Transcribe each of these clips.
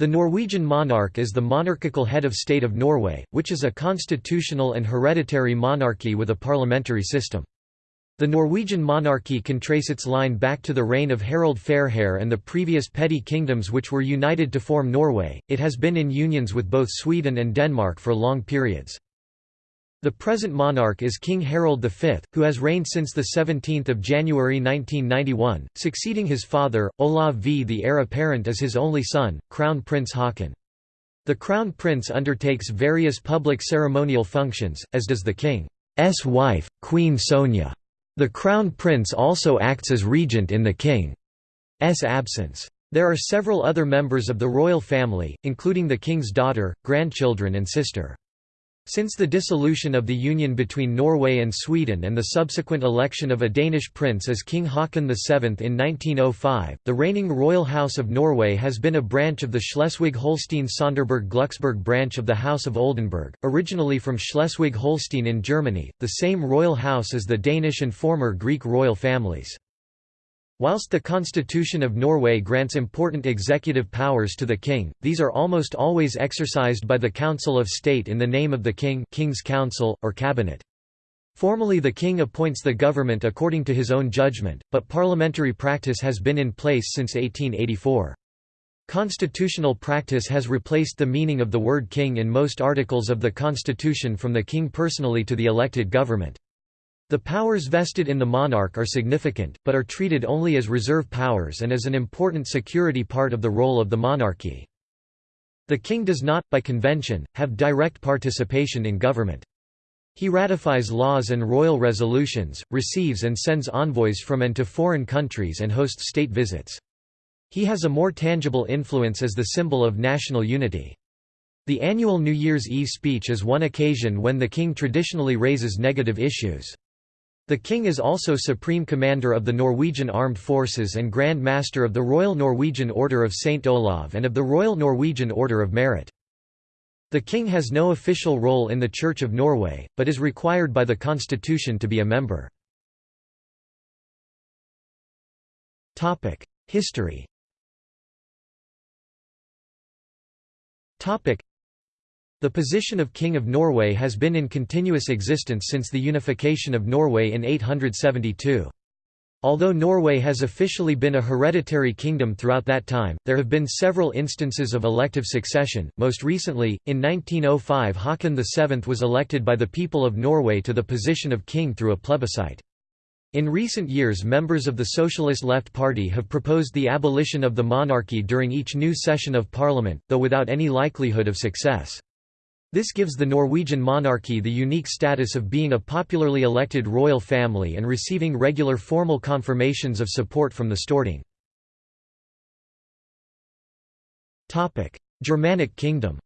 The Norwegian monarch is the monarchical head of state of Norway, which is a constitutional and hereditary monarchy with a parliamentary system. The Norwegian monarchy can trace its line back to the reign of Harald Fairhair and the previous petty kingdoms which were united to form Norway. It has been in unions with both Sweden and Denmark for long periods. The present monarch is King Harald V, who has reigned since 17 January 1991, succeeding his father, Olav V. The heir apparent is his only son, Crown Prince Haakon. The Crown Prince undertakes various public ceremonial functions, as does the King's wife, Queen Sonja. The Crown Prince also acts as regent in the King's absence. There are several other members of the royal family, including the King's daughter, grandchildren and sister. Since the dissolution of the union between Norway and Sweden and the subsequent election of a Danish prince as King Haakon VII in 1905, the reigning royal house of Norway has been a branch of the Schleswig-Holstein-Sonderburg-Glucksburg branch of the House of Oldenburg, originally from Schleswig-Holstein in Germany, the same royal house as the Danish and former Greek royal families. Whilst the Constitution of Norway grants important executive powers to the king, these are almost always exercised by the Council of State in the name of the king King's Council, or Cabinet. Formally the king appoints the government according to his own judgment, but parliamentary practice has been in place since 1884. Constitutional practice has replaced the meaning of the word king in most articles of the constitution from the king personally to the elected government. The powers vested in the monarch are significant, but are treated only as reserve powers and as an important security part of the role of the monarchy. The king does not, by convention, have direct participation in government. He ratifies laws and royal resolutions, receives and sends envoys from and to foreign countries and hosts state visits. He has a more tangible influence as the symbol of national unity. The annual New Year's Eve speech is one occasion when the king traditionally raises negative issues. The king is also Supreme Commander of the Norwegian Armed Forces and Grand Master of the Royal Norwegian Order of St. Olav and of the Royal Norwegian Order of Merit. The king has no official role in the Church of Norway, but is required by the constitution to be a member. History the position of King of Norway has been in continuous existence since the unification of Norway in 872. Although Norway has officially been a hereditary kingdom throughout that time, there have been several instances of elective succession. Most recently, in 1905 Haakon VII was elected by the people of Norway to the position of king through a plebiscite. In recent years members of the Socialist Left Party have proposed the abolition of the monarchy during each new session of parliament, though without any likelihood of success. This gives the Norwegian monarchy the unique status of being a popularly elected royal family and receiving regular formal confirmations of support from the Storting. Germanic Kingdom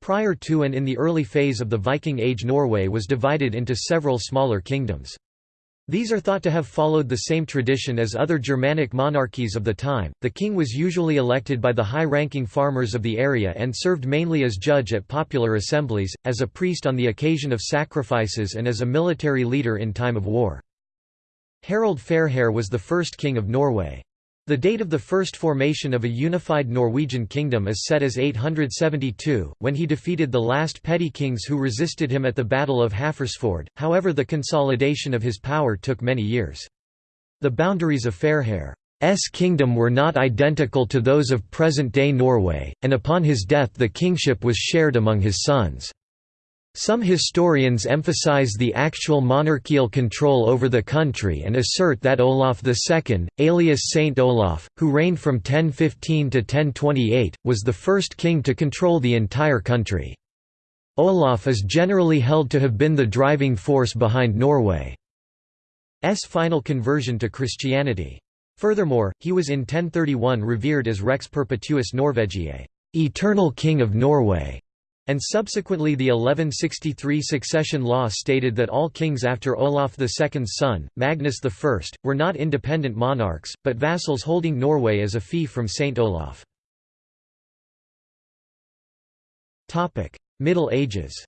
Prior to and in the early phase of the Viking Age Norway was divided into several smaller kingdoms. These are thought to have followed the same tradition as other Germanic monarchies of the time. The king was usually elected by the high ranking farmers of the area and served mainly as judge at popular assemblies, as a priest on the occasion of sacrifices, and as a military leader in time of war. Harald Fairhair was the first king of Norway. The date of the first formation of a unified Norwegian kingdom is set as 872, when he defeated the last petty kings who resisted him at the Battle of Hafrsfjord, however the consolidation of his power took many years. The boundaries of Fairhair's kingdom were not identical to those of present-day Norway, and upon his death the kingship was shared among his sons. Some historians emphasize the actual monarchical control over the country and assert that Olaf II, alias Saint Olaf, who reigned from 1015 to 1028, was the first king to control the entire country. Olaf is generally held to have been the driving force behind Norway's final conversion to Christianity. Furthermore, he was in 1031 revered as Rex Perpetuus Norvegiae, eternal king of Norway and subsequently the 1163 succession law stated that all kings after Olaf II's son, Magnus I, were not independent monarchs, but vassals holding Norway as a fee from Saint Olaf. Middle Ages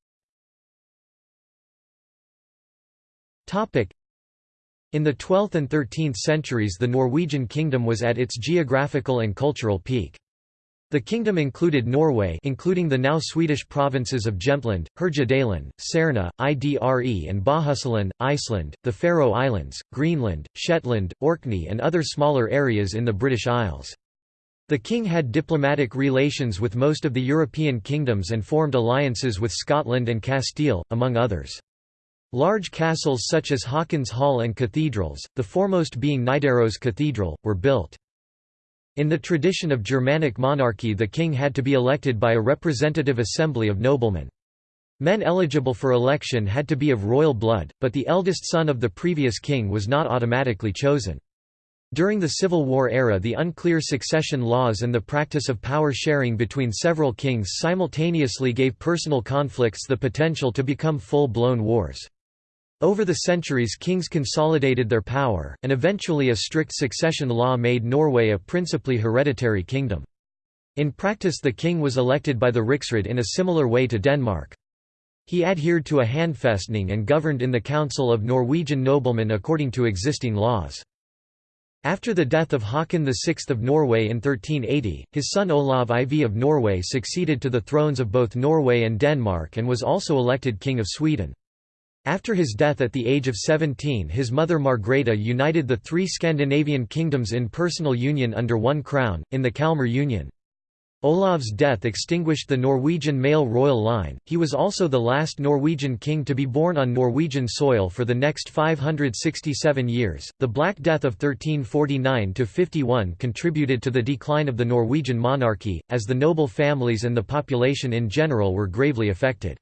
In the 12th and 13th centuries the Norwegian kingdom was at its geographical and cultural peak. The kingdom included Norway including the now Swedish provinces of Jämtland, Härjedalen, Särna, Idre and Bohuslän, Iceland, the Faroe Islands, Greenland, Shetland, Orkney and other smaller areas in the British Isles. The king had diplomatic relations with most of the European kingdoms and formed alliances with Scotland and Castile, among others. Large castles such as Haakon's Hall and cathedrals, the foremost being Nidaros Cathedral, were built. In the tradition of Germanic monarchy the king had to be elected by a representative assembly of noblemen. Men eligible for election had to be of royal blood, but the eldest son of the previous king was not automatically chosen. During the Civil War era the unclear succession laws and the practice of power sharing between several kings simultaneously gave personal conflicts the potential to become full-blown wars. Over the centuries kings consolidated their power, and eventually a strict succession law made Norway a principally hereditary kingdom. In practice the king was elected by the riksråd in a similar way to Denmark. He adhered to a handfestning and governed in the Council of Norwegian noblemen according to existing laws. After the death of Haakon VI of Norway in 1380, his son Olav IV of Norway succeeded to the thrones of both Norway and Denmark and was also elected King of Sweden. After his death at the age of 17 his mother Margreta united the three Scandinavian kingdoms in personal union under one crown, in the Kalmar Union. Olav's death extinguished the Norwegian male royal line, he was also the last Norwegian king to be born on Norwegian soil for the next 567 years. The Black Death of 1349 51 contributed to the decline of the Norwegian monarchy, as the noble families and the population in general were gravely affected.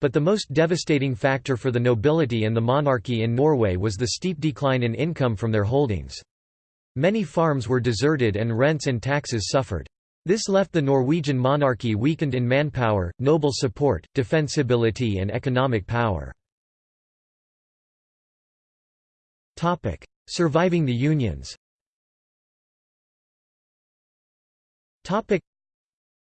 But the most devastating factor for the nobility and the monarchy in Norway was the steep decline in income from their holdings. Many farms were deserted and rents and taxes suffered. This left the Norwegian monarchy weakened in manpower, noble support, defensibility and economic power. Surviving the unions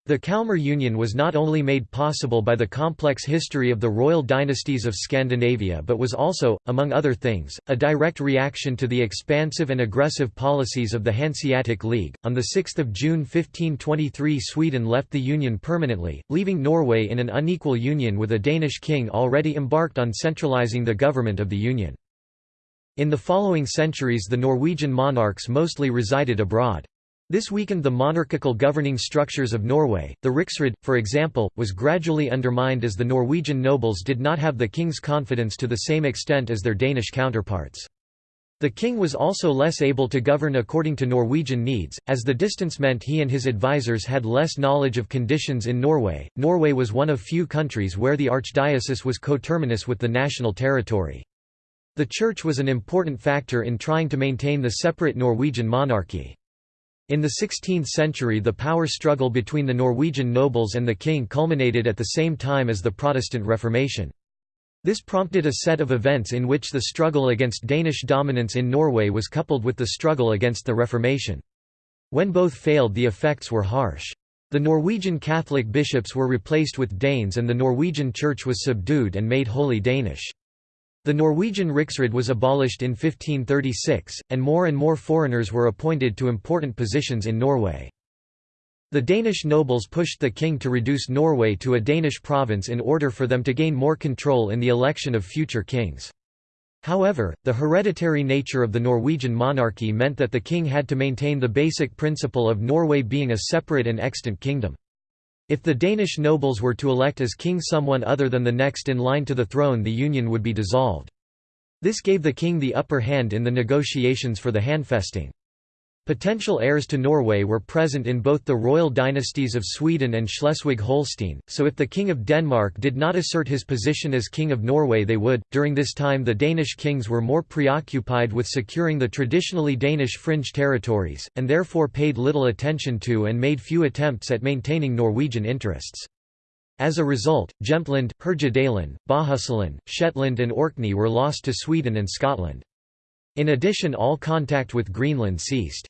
the Kalmar Union was not only made possible by the complex history of the royal dynasties of Scandinavia but was also, among other things, a direct reaction to the expansive and aggressive policies of the Hanseatic League. On 6 June 1523 Sweden left the Union permanently, leaving Norway in an unequal union with a Danish king already embarked on centralizing the government of the Union. In the following centuries the Norwegian monarchs mostly resided abroad. This weakened the monarchical governing structures of Norway. The Riksråd, for example, was gradually undermined as the Norwegian nobles did not have the king's confidence to the same extent as their Danish counterparts. The king was also less able to govern according to Norwegian needs, as the distance meant he and his advisers had less knowledge of conditions in Norway. Norway was one of few countries where the archdiocese was coterminous with the national territory. The church was an important factor in trying to maintain the separate Norwegian monarchy. In the 16th century the power struggle between the Norwegian nobles and the king culminated at the same time as the Protestant Reformation. This prompted a set of events in which the struggle against Danish dominance in Norway was coupled with the struggle against the Reformation. When both failed the effects were harsh. The Norwegian Catholic bishops were replaced with Danes and the Norwegian Church was subdued and made wholly Danish. The Norwegian Riksråd was abolished in 1536, and more and more foreigners were appointed to important positions in Norway. The Danish nobles pushed the king to reduce Norway to a Danish province in order for them to gain more control in the election of future kings. However, the hereditary nature of the Norwegian monarchy meant that the king had to maintain the basic principle of Norway being a separate and extant kingdom. If the Danish nobles were to elect as king someone other than the next in line to the throne the union would be dissolved. This gave the king the upper hand in the negotiations for the handfæstning. Potential heirs to Norway were present in both the royal dynasties of Sweden and Schleswig-Holstein, so if the King of Denmark did not assert his position as King of Norway they would. During this time the Danish kings were more preoccupied with securing the traditionally Danish fringe territories, and therefore paid little attention to and made few attempts at maintaining Norwegian interests. As a result, Jämtland, Härjedalen, Bohuslän, Shetland and Orkney were lost to Sweden and Scotland. In addition all contact with Greenland ceased.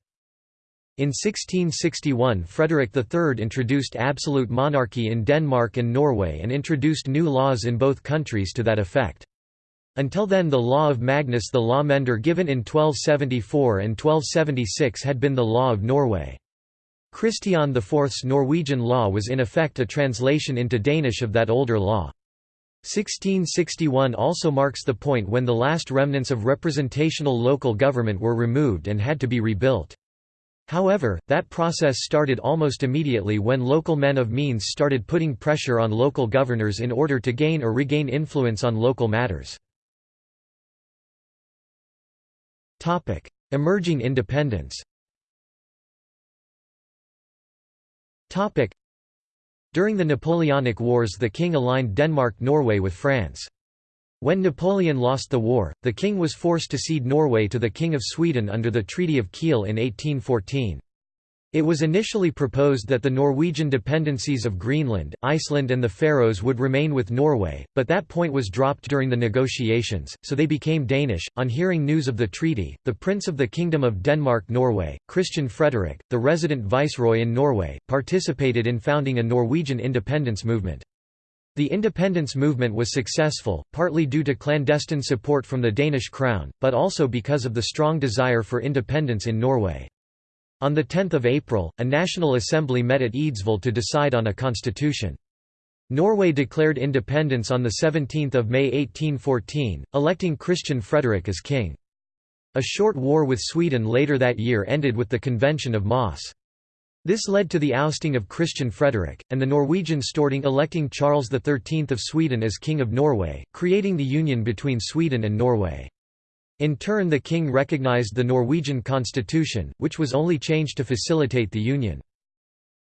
In 1661 Frederick III introduced absolute monarchy in Denmark and Norway and introduced new laws in both countries to that effect. Until then the law of Magnus the lawmender given in 1274 and 1276 had been the law of Norway. Christian IV's Norwegian law was in effect a translation into Danish of that older law. 1661 also marks the point when the last remnants of representational local government were removed and had to be rebuilt. However, that process started almost immediately when local men of means started putting pressure on local governors in order to gain or regain influence on local matters. Emerging independence During the Napoleonic Wars the king aligned Denmark-Norway with France. When Napoleon lost the war, the king was forced to cede Norway to the King of Sweden under the Treaty of Kiel in 1814. It was initially proposed that the Norwegian dependencies of Greenland, Iceland and the Faroes would remain with Norway, but that point was dropped during the negotiations, so they became Danish. On hearing news of the treaty, the Prince of the Kingdom of Denmark-Norway, Christian Frederick, the resident viceroy in Norway, participated in founding a Norwegian independence movement. The independence movement was successful, partly due to clandestine support from the Danish crown, but also because of the strong desire for independence in Norway. On 10 April, a National Assembly met at Eidsvoll to decide on a constitution. Norway declared independence on 17 May 1814, electing Christian Frederick as king. A short war with Sweden later that year ended with the Convention of Moss. This led to the ousting of Christian Frederick, and the Norwegian Storting electing Charles XIII of Sweden as King of Norway, creating the union between Sweden and Norway. In turn the king recognized the Norwegian constitution, which was only changed to facilitate the union.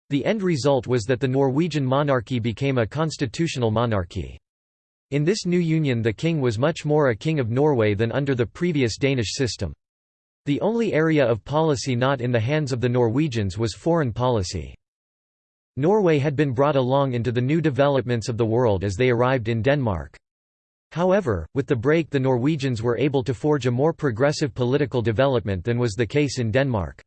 The end result was that the Norwegian monarchy became a constitutional monarchy. In this new union the king was much more a king of Norway than under the previous Danish system. The only area of policy not in the hands of the Norwegians was foreign policy. Norway had been brought along into the new developments of the world as they arrived in Denmark. However, with the break the Norwegians were able to forge a more progressive political development than was the case in Denmark.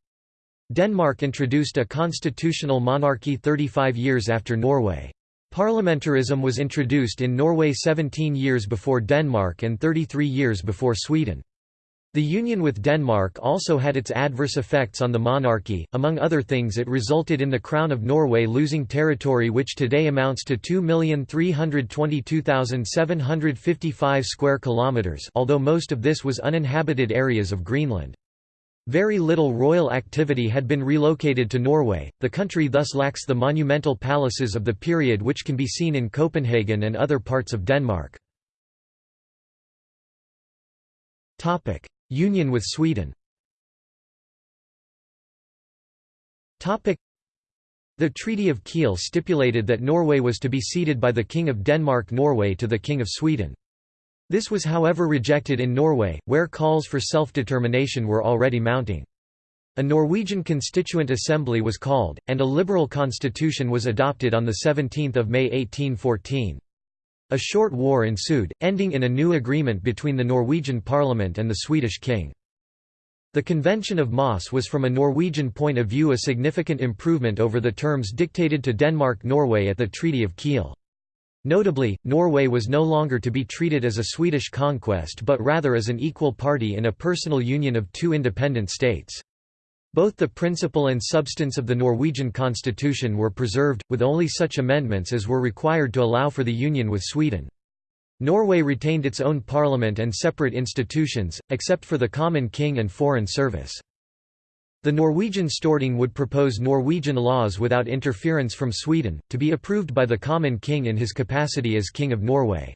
Denmark introduced a constitutional monarchy 35 years after Norway. Parliamentarism was introduced in Norway 17 years before Denmark and 33 years before Sweden. The union with Denmark also had its adverse effects on the monarchy, among other things it resulted in the Crown of Norway losing territory which today amounts to 2,322,755 square kilometres although most of this was uninhabited areas of Greenland. Very little royal activity had been relocated to Norway, the country thus lacks the monumental palaces of the period which can be seen in Copenhagen and other parts of Denmark. Union with Sweden the Treaty of Kiel stipulated that Norway was to be ceded by the King of Denmark-Norway to the King of Sweden. This was however rejected in Norway, where calls for self-determination were already mounting. A Norwegian Constituent Assembly was called, and a liberal constitution was adopted on 17 May 1814. A short war ensued, ending in a new agreement between the Norwegian parliament and the Swedish king. The Convention of Moss was from a Norwegian point of view a significant improvement over the terms dictated to Denmark-Norway at the Treaty of Kiel. Notably, Norway was no longer to be treated as a Swedish conquest but rather as an equal party in a personal union of two independent states. Both the principle and substance of the Norwegian constitution were preserved, with only such amendments as were required to allow for the union with Sweden. Norway retained its own parliament and separate institutions, except for the common king and foreign service. The Norwegian Storting would propose Norwegian laws without interference from Sweden, to be approved by the common king in his capacity as King of Norway.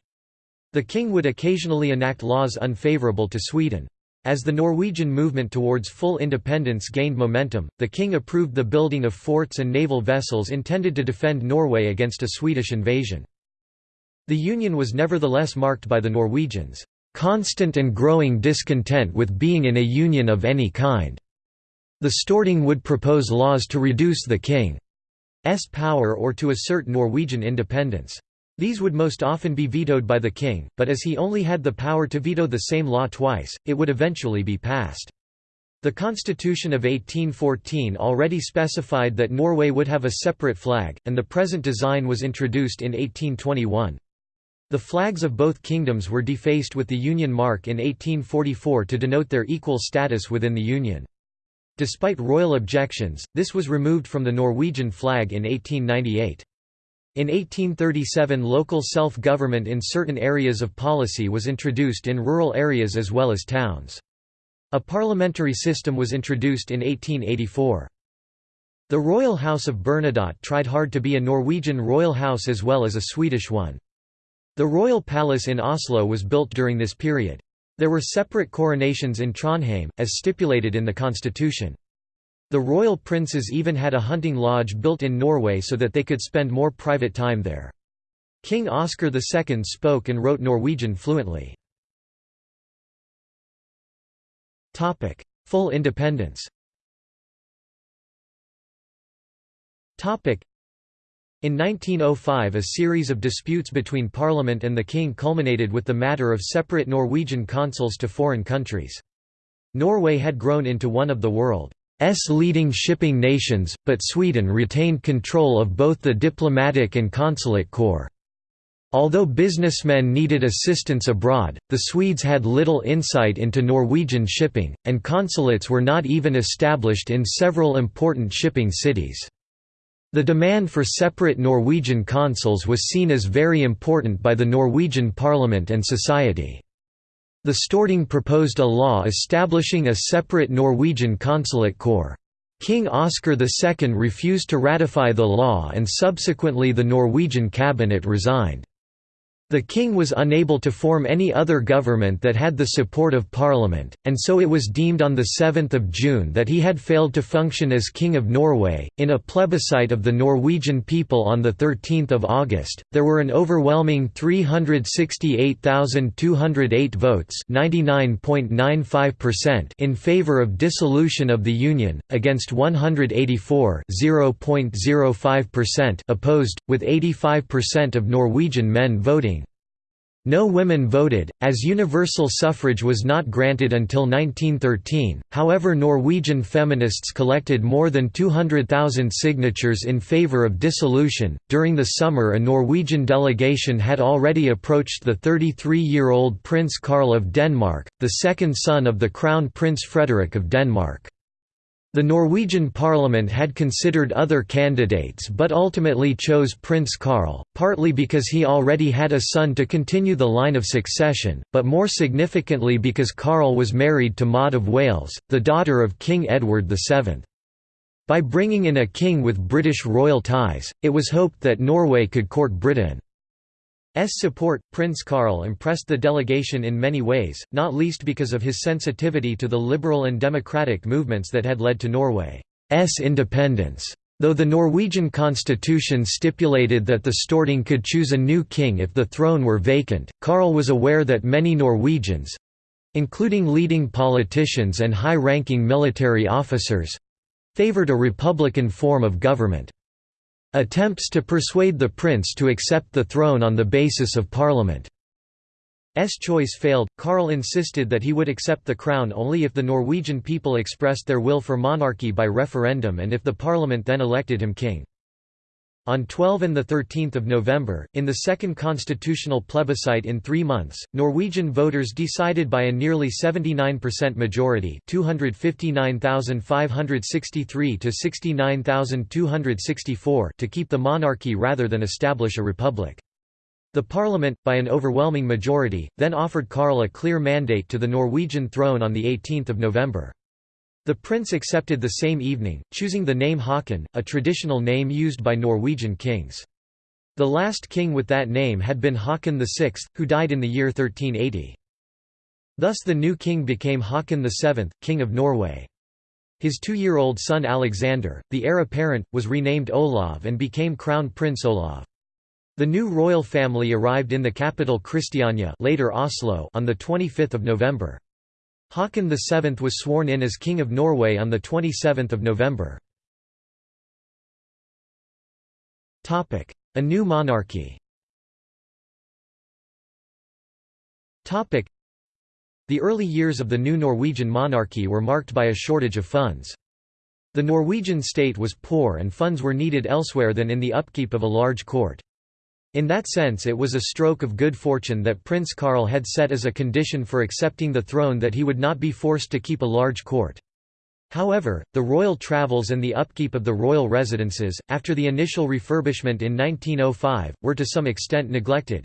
The king would occasionally enact laws unfavourable to Sweden. As the Norwegian movement towards full independence gained momentum, the king approved the building of forts and naval vessels intended to defend Norway against a Swedish invasion. The union was nevertheless marked by the Norwegians' constant and growing discontent with being in a union of any kind. The Storting would propose laws to reduce the king's power or to assert Norwegian independence. These would most often be vetoed by the king, but as he only had the power to veto the same law twice, it would eventually be passed. The Constitution of 1814 already specified that Norway would have a separate flag, and the present design was introduced in 1821. The flags of both kingdoms were defaced with the Union mark in 1844 to denote their equal status within the Union. Despite royal objections, this was removed from the Norwegian flag in 1898. In 1837 local self-government in certain areas of policy was introduced in rural areas as well as towns. A parliamentary system was introduced in 1884. The Royal House of Bernadotte tried hard to be a Norwegian royal house as well as a Swedish one. The royal palace in Oslo was built during this period. There were separate coronations in Trondheim, as stipulated in the constitution. The royal princes even had a hunting lodge built in Norway so that they could spend more private time there. King Oscar II spoke and wrote Norwegian fluently. Full independence in 1905 a series of disputes between Parliament and the King culminated with the matter of separate Norwegian consuls to foreign countries. Norway had grown into one of the world's leading shipping nations, but Sweden retained control of both the diplomatic and consulate corps. Although businessmen needed assistance abroad, the Swedes had little insight into Norwegian shipping, and consulates were not even established in several important shipping cities. The demand for separate Norwegian consuls was seen as very important by the Norwegian parliament and society. The Storting proposed a law establishing a separate Norwegian consulate corps. King Oscar II refused to ratify the law and subsequently the Norwegian cabinet resigned. The king was unable to form any other government that had the support of parliament, and so it was deemed on 7 June that he had failed to function as King of Norway. In a plebiscite of the Norwegian people on 13 August, there were an overwhelming 368,208 votes in favour of dissolution of the Union, against 184 opposed, with 85% of Norwegian men voting. No women voted, as universal suffrage was not granted until 1913, however Norwegian feminists collected more than 200,000 signatures in favour of dissolution. During the summer a Norwegian delegation had already approached the 33-year-old Prince Karl of Denmark, the second son of the Crown Prince Frederick of Denmark. The Norwegian parliament had considered other candidates but ultimately chose Prince Karl, partly because he already had a son to continue the line of succession, but more significantly because Karl was married to Maud of Wales, the daughter of King Edward VII. By bringing in a king with British royal ties, it was hoped that Norway could court Britain. S support, Prince Karl impressed the delegation in many ways, not least because of his sensitivity to the liberal and democratic movements that had led to Norway's independence. Though the Norwegian constitution stipulated that the Storting could choose a new king if the throne were vacant, Karl was aware that many Norwegians—including leading politicians and high-ranking military officers—favored a republican form of government. Attempts to persuade the prince to accept the throne on the basis of Parliament's choice failed. Karl insisted that he would accept the crown only if the Norwegian people expressed their will for monarchy by referendum and if the parliament then elected him king. On 12 and 13 November, in the second constitutional plebiscite in three months, Norwegian voters decided by a nearly 79% majority 259,563 to 69,264 to keep the monarchy rather than establish a republic. The parliament, by an overwhelming majority, then offered Karl a clear mandate to the Norwegian throne on 18 November. The prince accepted the same evening, choosing the name Haakon, a traditional name used by Norwegian kings. The last king with that name had been Haakon VI, who died in the year 1380. Thus the new king became Haakon VII, King of Norway. His two-year-old son Alexander, the heir apparent, was renamed Olav and became Crown Prince Olav. The new royal family arrived in the capital Christiania later Oslo on 25 November. Haakon VII was sworn in as King of Norway on 27 November. A new monarchy The early years of the new Norwegian monarchy were marked by a shortage of funds. The Norwegian state was poor and funds were needed elsewhere than in the upkeep of a large court. In that sense it was a stroke of good fortune that Prince Karl had set as a condition for accepting the throne that he would not be forced to keep a large court. However, the royal travels and the upkeep of the royal residences, after the initial refurbishment in 1905, were to some extent neglected.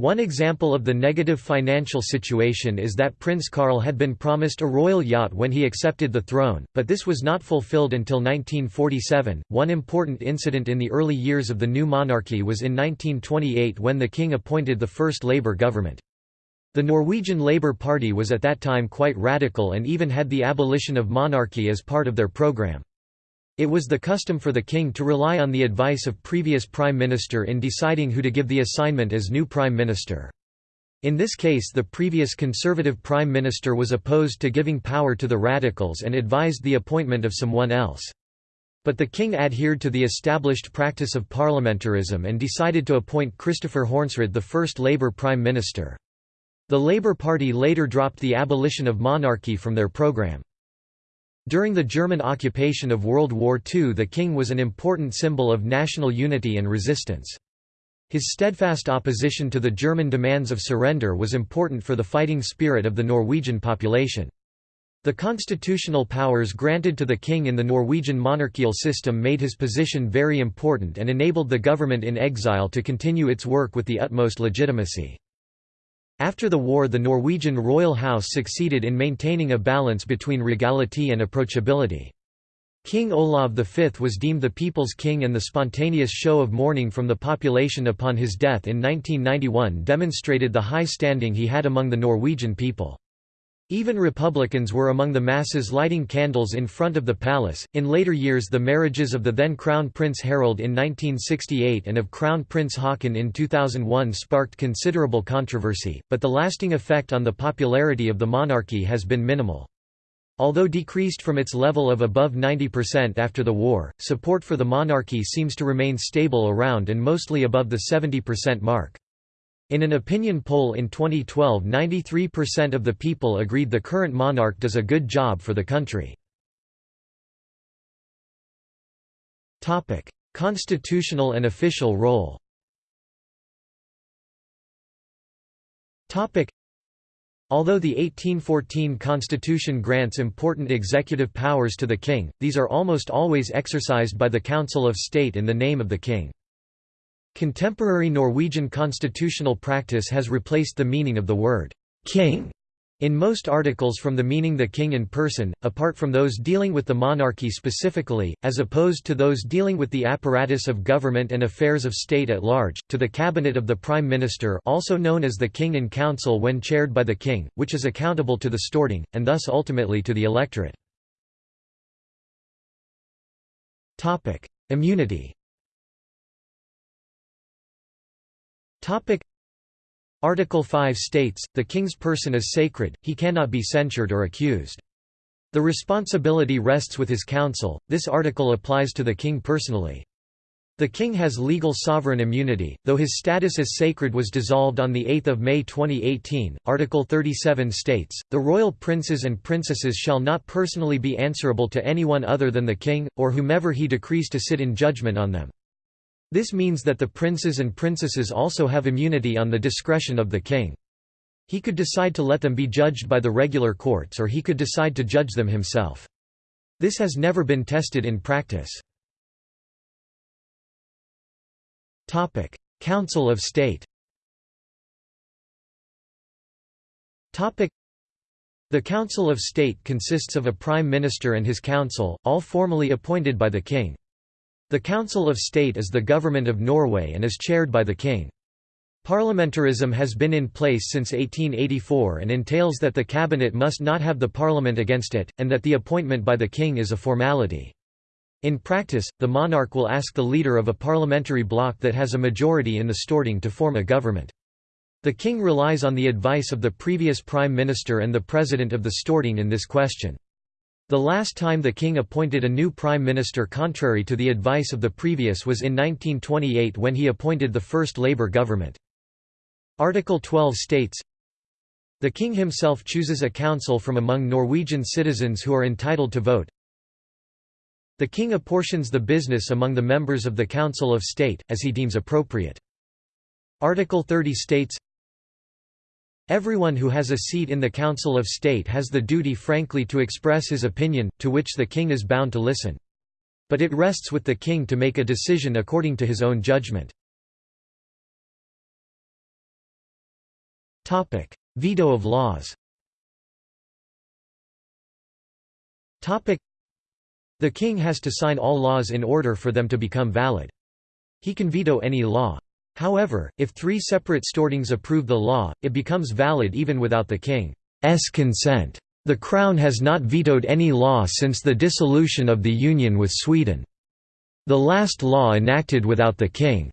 One example of the negative financial situation is that Prince Karl had been promised a royal yacht when he accepted the throne, but this was not fulfilled until 1947. One important incident in the early years of the new monarchy was in 1928 when the king appointed the first Labour government. The Norwegian Labour Party was at that time quite radical and even had the abolition of monarchy as part of their programme. It was the custom for the king to rely on the advice of previous prime minister in deciding who to give the assignment as new prime minister. In this case the previous conservative prime minister was opposed to giving power to the radicals and advised the appointment of someone else. But the king adhered to the established practice of parliamentarism and decided to appoint Christopher Hornsrud the first Labour prime minister. The Labour Party later dropped the abolition of monarchy from their programme. During the German occupation of World War II the king was an important symbol of national unity and resistance. His steadfast opposition to the German demands of surrender was important for the fighting spirit of the Norwegian population. The constitutional powers granted to the king in the Norwegian monarchical system made his position very important and enabled the government in exile to continue its work with the utmost legitimacy. After the war the Norwegian royal house succeeded in maintaining a balance between regality and approachability. King Olav V was deemed the people's king and the spontaneous show of mourning from the population upon his death in 1991 demonstrated the high standing he had among the Norwegian people. Even Republicans were among the masses lighting candles in front of the palace. In later years, the marriages of the then Crown Prince Harald in 1968 and of Crown Prince Haakon in 2001 sparked considerable controversy, but the lasting effect on the popularity of the monarchy has been minimal. Although decreased from its level of above 90% after the war, support for the monarchy seems to remain stable around and mostly above the 70% mark. In an opinion poll in 2012 93% of the people agreed the current monarch does a good job for the country. Constitutional and official role Although the 1814 constitution grants important executive powers to the king, these are almost always exercised by the Council of State in the name of the king. Contemporary Norwegian constitutional practice has replaced the meaning of the word king in most articles from the meaning the king in person, apart from those dealing with the monarchy specifically, as opposed to those dealing with the apparatus of government and affairs of state at large, to the cabinet of the prime minister also known as the king in council when chaired by the king, which is accountable to the Storting, and thus ultimately to the electorate. Immunity Article 5 states, the king's person is sacred, he cannot be censured or accused. The responsibility rests with his council, this article applies to the king personally. The king has legal sovereign immunity, though his status as sacred was dissolved on 8 May 2018. Article 37 states, the royal princes and princesses shall not personally be answerable to anyone other than the king, or whomever he decrees to sit in judgment on them. This means that the princes and princesses also have immunity on the discretion of the king. He could decide to let them be judged by the regular courts or he could decide to judge them himself. This has never been tested in practice. Council of State The Council of State consists of a Prime Minister and his council, all formally appointed by the King. The Council of State is the government of Norway and is chaired by the king. Parliamentarism has been in place since 1884 and entails that the cabinet must not have the parliament against it, and that the appointment by the king is a formality. In practice, the monarch will ask the leader of a parliamentary bloc that has a majority in the Storting to form a government. The king relies on the advice of the previous prime minister and the president of the Storting in this question. The last time the king appointed a new prime minister contrary to the advice of the previous was in 1928 when he appointed the first Labour government. Article 12 states, The king himself chooses a council from among Norwegian citizens who are entitled to vote. The king apportions the business among the members of the Council of State, as he deems appropriate. Article 30 states, Everyone who has a seat in the Council of State has the duty frankly to express his opinion, to which the king is bound to listen. But it rests with the king to make a decision according to his own judgment. Veto of laws The king has to sign all laws in order for them to become valid. He can veto any law. However, if three separate stortings approve the law, it becomes valid even without the king's consent. The Crown has not vetoed any law since the dissolution of the Union with Sweden. The last law enacted without the king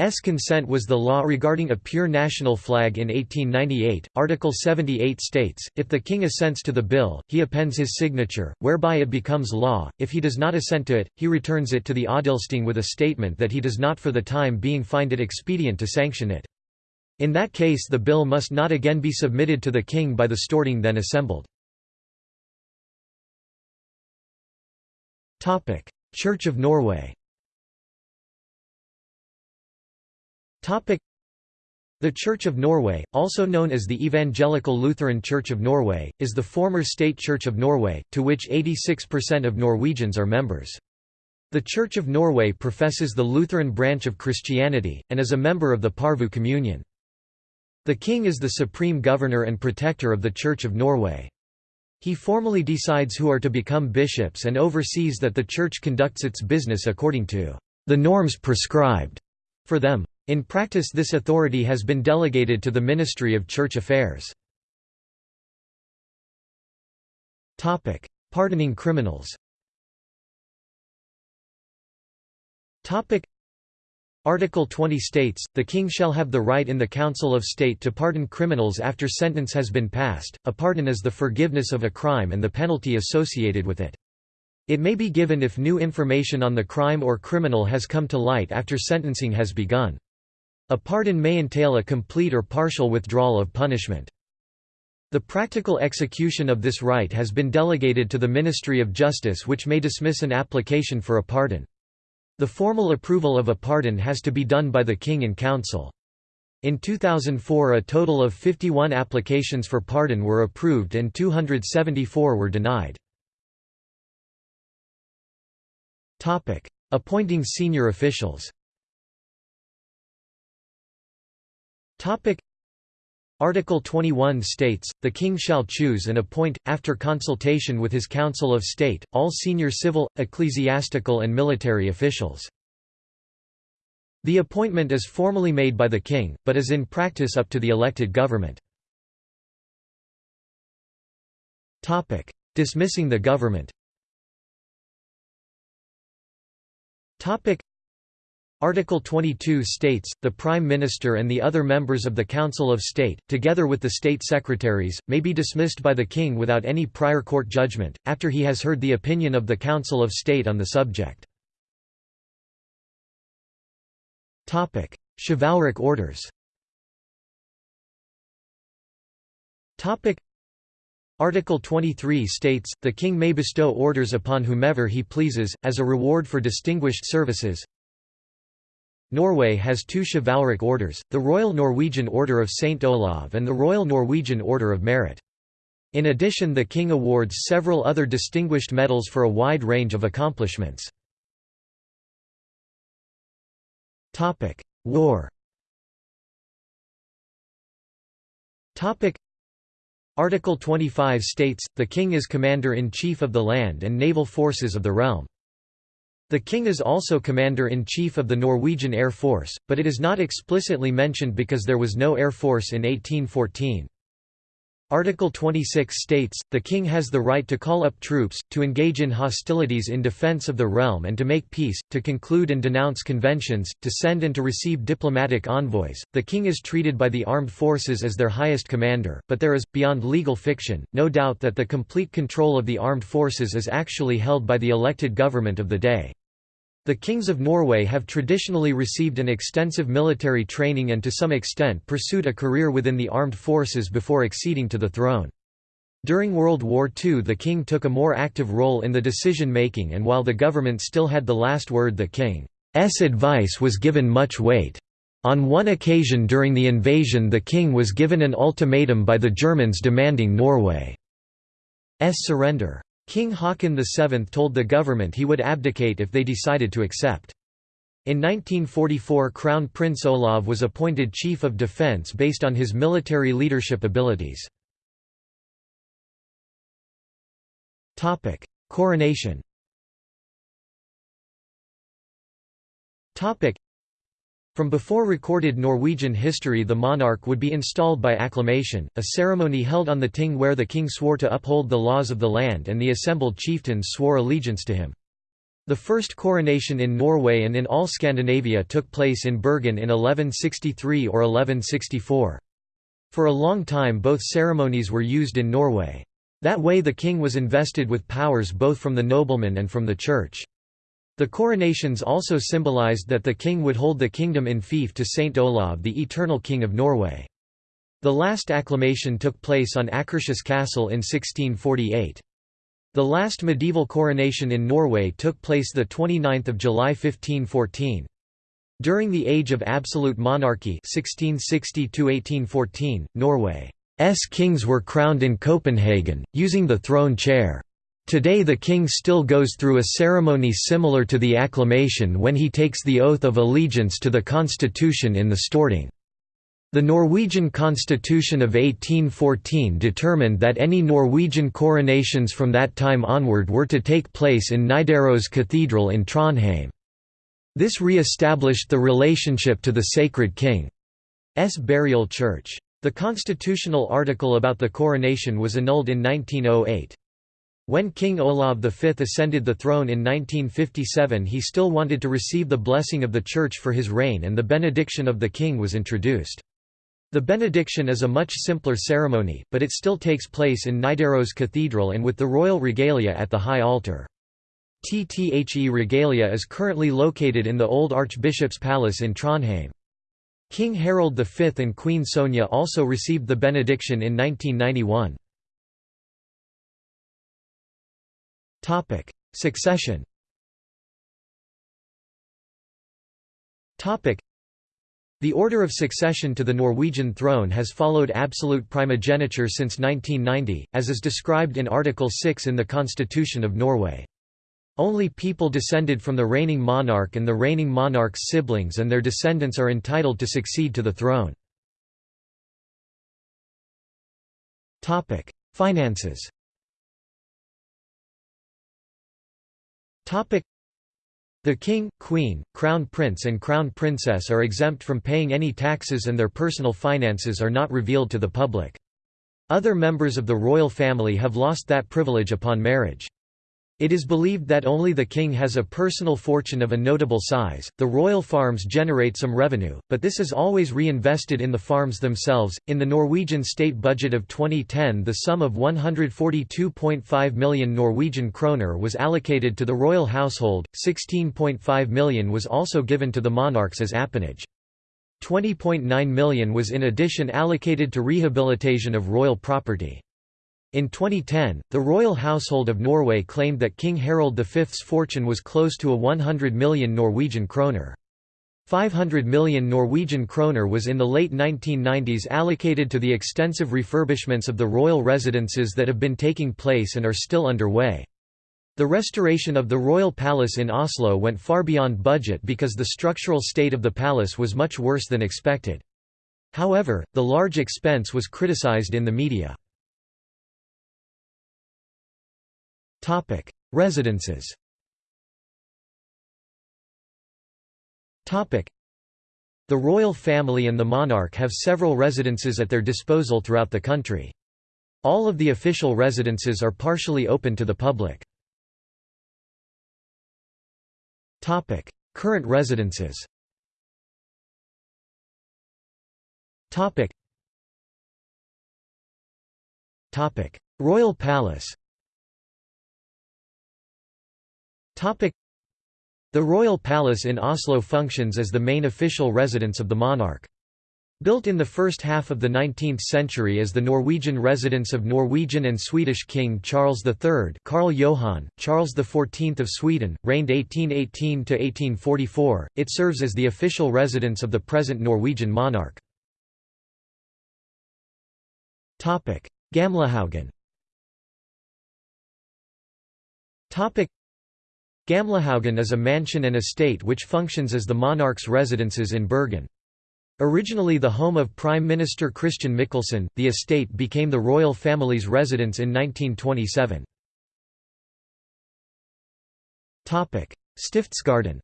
S consent was the law regarding a pure national flag in 1898. Article 78 states, if the king assents to the bill, he appends his signature, whereby it becomes law. If he does not assent to it, he returns it to the Odelsting with a statement that he does not for the time being find it expedient to sanction it. In that case the bill must not again be submitted to the king by the Storting then assembled. Church of Norway The Church of Norway, also known as the Evangelical Lutheran Church of Norway, is the former state church of Norway, to which 86% of Norwegians are members. The Church of Norway professes the Lutheran branch of Christianity, and is a member of the Porvoo Communion. The king is the supreme governor and protector of the Church of Norway. He formally decides who are to become bishops and oversees that the Church conducts its business according to the norms prescribed for them. In practice this authority has been delegated to the Ministry of Church Affairs. Pardoning criminals Article 20 states, the king shall have the right in the Council of State to pardon criminals after sentence has been passed. A pardon is the forgiveness of a crime and the penalty associated with it. It may be given if new information on the crime or criminal has come to light after sentencing has begun. A pardon may entail a complete or partial withdrawal of punishment. The practical execution of this right has been delegated to the Ministry of Justice which may dismiss an application for a pardon. The formal approval of a pardon has to be done by the King and Council. In 2004 a total of 51 applications for pardon were approved and 274 were denied. Appointing senior officials Topic Article 21 states, the king shall choose and appoint, after consultation with his council of state, all senior civil, ecclesiastical and military officials. The appointment is formally made by the king, but is in practice up to the elected government. Dismissing the government Article 22 states, the Prime Minister and the other members of the Council of State, together with the State Secretaries, may be dismissed by the King without any prior court judgment, after he has heard the opinion of the Council of State on the subject. Chivalric orders Article 23 states, the king may bestow orders upon whomever he pleases, as a reward for distinguished services, Norway has two chivalric orders, the Royal Norwegian Order of St. Olav and the Royal Norwegian Order of Merit. In addition the King awards several other distinguished medals for a wide range of accomplishments. War Article 25 states, the King is Commander-in-Chief of the land and naval forces of the realm. The king is also commander-in-chief of the Norwegian Air Force, but it is not explicitly mentioned because there was no air force in 1814. Article 26 states, the king has the right to call up troops, to engage in hostilities in defense of the realm and to make peace, to conclude and denounce conventions, to send and to receive diplomatic envoys. The king is treated by the armed forces as their highest commander, but there is, beyond legal fiction, no doubt that the complete control of the armed forces is actually held by the elected government of the day. The kings of Norway have traditionally received an extensive military training and to some extent pursued a career within the armed forces before acceding to the throne. During World War II the king took a more active role in the decision-making and while the government still had the last word the king's advice was given much weight. On one occasion during the invasion the king was given an ultimatum by the Germans demanding Norway's surrender. King Haakon VII told the government he would abdicate if they decided to accept. In 1944 Crown Prince Olav was appointed Chief of Defence based on his military leadership abilities. Coronation from before recorded Norwegian history the monarch would be installed by acclamation, a ceremony held on the ting where the king swore to uphold the laws of the land and the assembled chieftains swore allegiance to him. The first coronation in Norway and in all Scandinavia took place in Bergen in 1163 or 1164. For a long time both ceremonies were used in Norway. That way the king was invested with powers both from the noblemen and from the church. The coronations also symbolized that the king would hold the kingdom in fief to Saint Olav the eternal king of Norway. The last acclamation took place on Akershus Castle in 1648. The last medieval coronation in Norway took place 29 July 1514. During the Age of Absolute Monarchy 1660 Norway's kings were crowned in Copenhagen, using the throne chair. Today the king still goes through a ceremony similar to the acclamation when he takes the oath of allegiance to the constitution in the Storting. The Norwegian constitution of 1814 determined that any Norwegian coronations from that time onward were to take place in Nidaros Cathedral in Trondheim. This re-established the relationship to the Sacred King's burial church. The constitutional article about the coronation was annulled in 1908. When King Olav V ascended the throne in 1957 he still wanted to receive the blessing of the Church for his reign and the benediction of the king was introduced. The benediction is a much simpler ceremony, but it still takes place in Nidaros Cathedral and with the royal regalia at the high altar. TTHE regalia is currently located in the old Archbishop's Palace in Trondheim. King Harald V and Queen Sonja also received the benediction in 1991. Topic: Succession. Topic: The order of succession to the Norwegian throne has followed absolute primogeniture since 1990, as is described in Article 6 in the Constitution of Norway. Only people descended from the reigning monarch and the reigning monarch's siblings and their descendants are entitled to succeed to the throne. Finances The king, queen, crown prince and crown princess are exempt from paying any taxes and their personal finances are not revealed to the public. Other members of the royal family have lost that privilege upon marriage. It is believed that only the king has a personal fortune of a notable size. The royal farms generate some revenue, but this is always reinvested in the farms themselves. In the Norwegian state budget of 2010, the sum of 142.5 million Norwegian kroner was allocated to the royal household, 16.5 million was also given to the monarchs as appanage. 20.9 million was in addition allocated to rehabilitation of royal property. In 2010, the royal household of Norway claimed that King Harald V's fortune was close to a 100 million Norwegian kroner. 500 million Norwegian kroner was in the late 1990s allocated to the extensive refurbishments of the royal residences that have been taking place and are still underway. The restoration of the royal palace in Oslo went far beyond budget because the structural state of the palace was much worse than expected. However, the large expense was criticized in the media. Topic: Residences. Topic: The royal family and the monarch have several residences at their disposal throughout the country. All of the official residences are partially open to the public. Topic: Current residences. Topic. Topic: Royal Palace. The royal palace in Oslo functions as the main official residence of the monarch. Built in the first half of the 19th century as the Norwegian residence of Norwegian and Swedish King Charles III Karl Johan, Charles XIV of Sweden, reigned 1818–1844, it serves as the official residence of the present Norwegian monarch. Gamlehaugen Gamlehaugen is a mansion and estate which functions as the monarch's residences in Bergen. Originally the home of Prime Minister Christian Michelsen, the estate became the royal family's residence in 1927. Stiftsgarden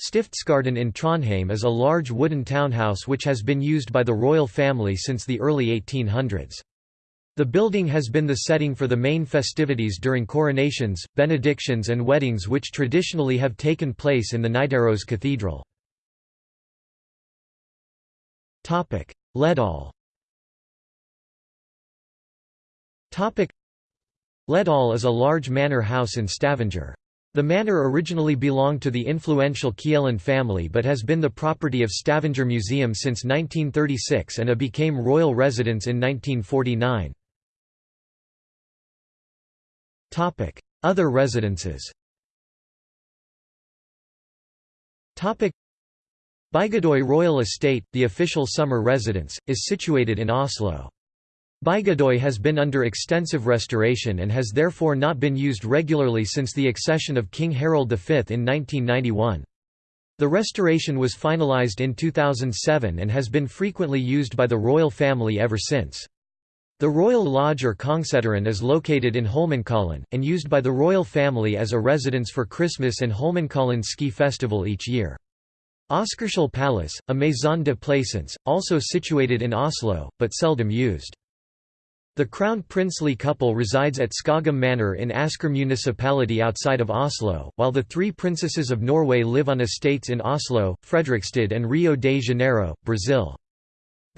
Stiftsgarden in Trondheim is a large wooden townhouse which has been used by the royal family since the early 1800s. The building has been the setting for the main festivities during coronations, benedictions and weddings which traditionally have taken place in the Nidaros Cathedral. Ledal Ledal is a large manor house in Stavanger. The manor originally belonged to the influential Kielland family but has been the property of Stavanger Museum since 1936 and a became royal residence in 1949. Other residences Bygdøy Royal Estate, the official summer residence, is situated in Oslo. Bygdøy has been under extensive restoration and has therefore not been used regularly since the accession of King Harald V in 1991. The restoration was finalized in 2007 and has been frequently used by the royal family ever since. The Royal Lodge or Kongssetteren is located in Holmenkollen, and used by the royal family as a residence for Christmas and Holmenkollen ski festival each year. Oscarshall Palace, a maison de plaisance, also situated in Oslo, but seldom used. The crown princely couple resides at Skogum Manor in Asker municipality outside of Oslo, while the three princesses of Norway live on estates in Oslo, Fredrikstad and Rio de Janeiro, Brazil.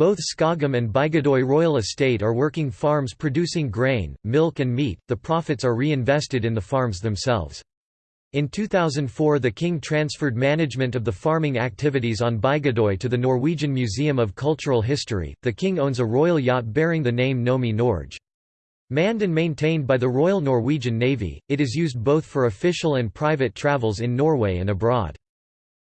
Both Skogum and Bygdøy Royal Estate are working farms producing grain, milk and meat, the profits are reinvested in the farms themselves. In 2004 the king transferred management of the farming activities on Bygdøy to the Norwegian Museum of Cultural History. The king owns a royal yacht bearing the name Nomi Norge. Manned and maintained by the Royal Norwegian Navy, it is used both for official and private travels in Norway and abroad.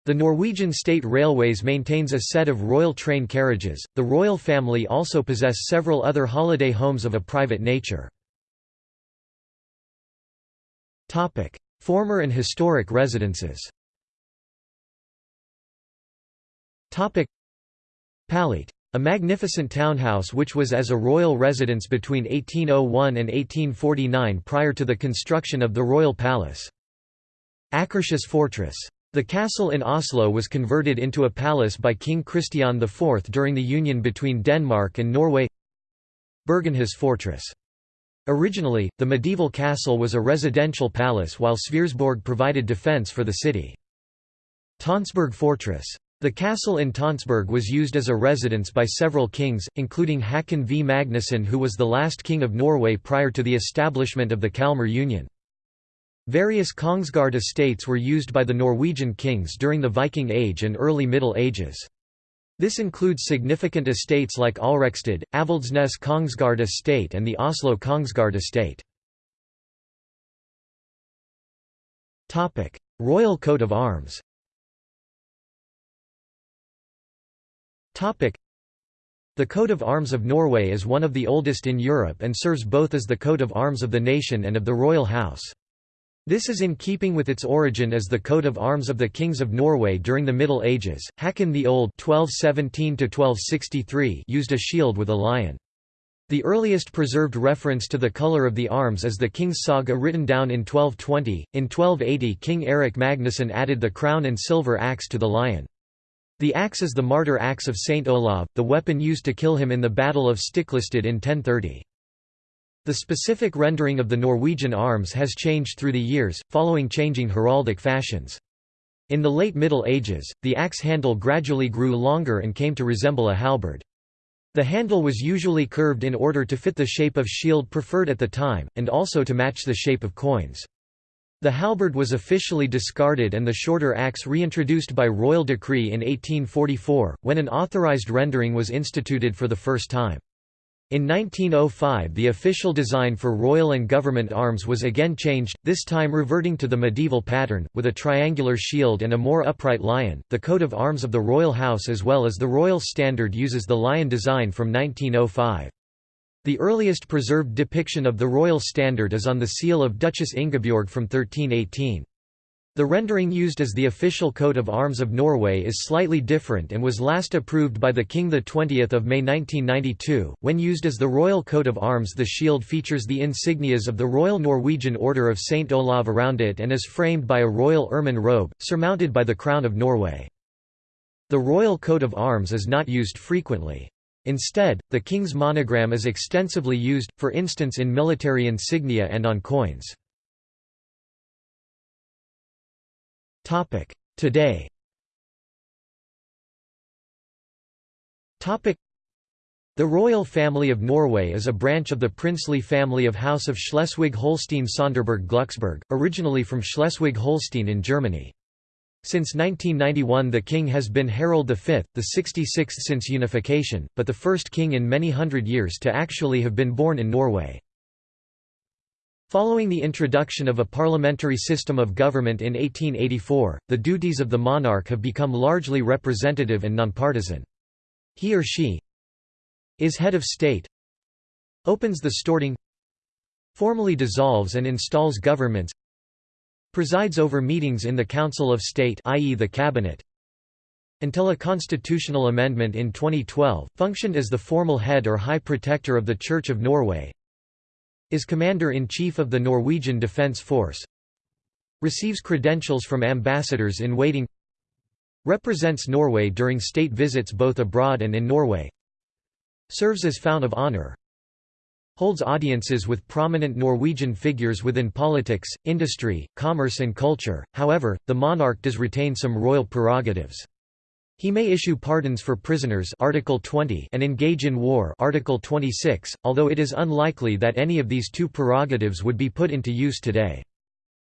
The Norwegian State Railways maintains a set of royal train carriages. The royal family also possess several other holiday homes of a private nature. Topic: Former and historic residences. Topic: Paléet a magnificent townhouse which was as a royal residence between 1801 and 1849 prior to the construction of the royal palace. Akershus Fortress the castle in Oslo was converted into a palace by King Christian IV during the union between Denmark and Norway Bergenhus Fortress. Originally, the medieval castle was a residential palace while Sverresborg provided defence for the city. Tonsberg Fortress. The castle in Tonsberg was used as a residence by several kings, including Hakon V. Magnusson who was the last king of Norway prior to the establishment of the Kalmar Union. Various Kongsgard estates were used by the Norwegian kings during the Viking Age and early Middle Ages. This includes significant estates like Alrekstad, Avaldsnes Kongsgard estate and the Oslo Kongsgard estate. Royal coat of arms The coat of arms of Norway is one of the oldest in Europe and serves both as the coat of arms of the nation and of the royal house. This is in keeping with its origin as the coat of arms of the kings of Norway during the Middle Ages. Hakon the Old (1217–1263) used a shield with a lion. The earliest preserved reference to the colour of the arms is the King's Saga written down in 1220. In 1280, King Erik Magnusson added the crown and silver axe to the lion. The axe is the martyr axe of Saint Olav, the weapon used to kill him in the Battle of Stiklestad in 1030. The specific rendering of the Norwegian arms has changed through the years, following changing heraldic fashions. In the late Middle Ages, the axe handle gradually grew longer and came to resemble a halberd. The handle was usually curved in order to fit the shape of shield preferred at the time, and also to match the shape of coins. The halberd was officially discarded and the shorter axe reintroduced by royal decree in 1844, when an authorized rendering was instituted for the first time. In 1905 the official design for royal and government arms was again changed, this time reverting to the medieval pattern, with a triangular shield and a more upright lion. The coat of arms of the royal house as well as the royal standard uses the lion design from 1905. The earliest preserved depiction of the royal standard is on the seal of Duchess Ingebjorg from 1318. The rendering used as the official coat of arms of Norway is slightly different and was last approved by the King 20 May 1992. When used as the royal coat of arms the shield features the insignias of the Royal Norwegian Order of St. Olav around it and is framed by a royal ermine robe, surmounted by the Crown of Norway. The royal coat of arms is not used frequently. Instead, the king's monogram is extensively used, for instance in military insignia and on coins. Today the royal family of Norway is a branch of the princely family of House of Schleswig-Holstein-Sonderburg-Glucksburg, originally from Schleswig-Holstein in Germany. Since 1991 the king has been Harald V, the 66th since unification, but the first king in many hundred years to actually have been born in Norway. Following the introduction of a parliamentary system of government in 1884, the duties of the monarch have become largely representative and nonpartisan. He or she is head of state, opens the Storting, formally dissolves and installs governments, Presides over meetings in the Council of State i.e. the Cabinet. Until a constitutional amendment in 2012, functioned as the formal head or High Protector of the Church of Norway. Is Commander-in-Chief of the Norwegian Defence Force. Receives credentials from ambassadors in waiting Represents Norway during state visits both abroad and in Norway Serves as Fount of Honour holds audiences with prominent Norwegian figures within politics, industry, commerce and culture, however, the monarch does retain some royal prerogatives. He may issue pardons for prisoners Article 20 and engage in war Article 26, although it is unlikely that any of these two prerogatives would be put into use today.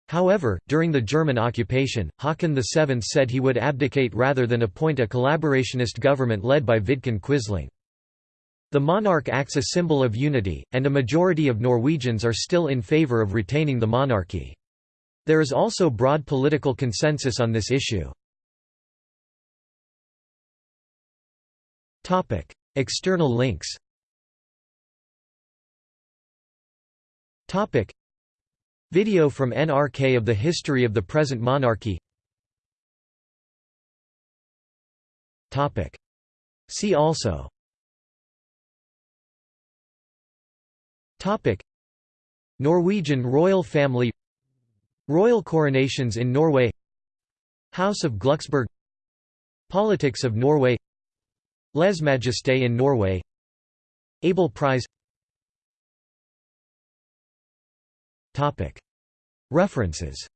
However, during the German occupation, Haakon VII said he would abdicate rather than appoint a collaborationist government led by Vidkun Quisling. The monarch acts a symbol of unity, and a majority of Norwegians are still in favor of retaining the monarchy. There is also broad political consensus on this issue. External links Video from NRK of the history of the present monarchy See also Topic. Norwegian royal family Royal coronations in Norway House of Glucksburg Politics of Norway Lèse-majesté in Norway. Abel Prize. Topic. References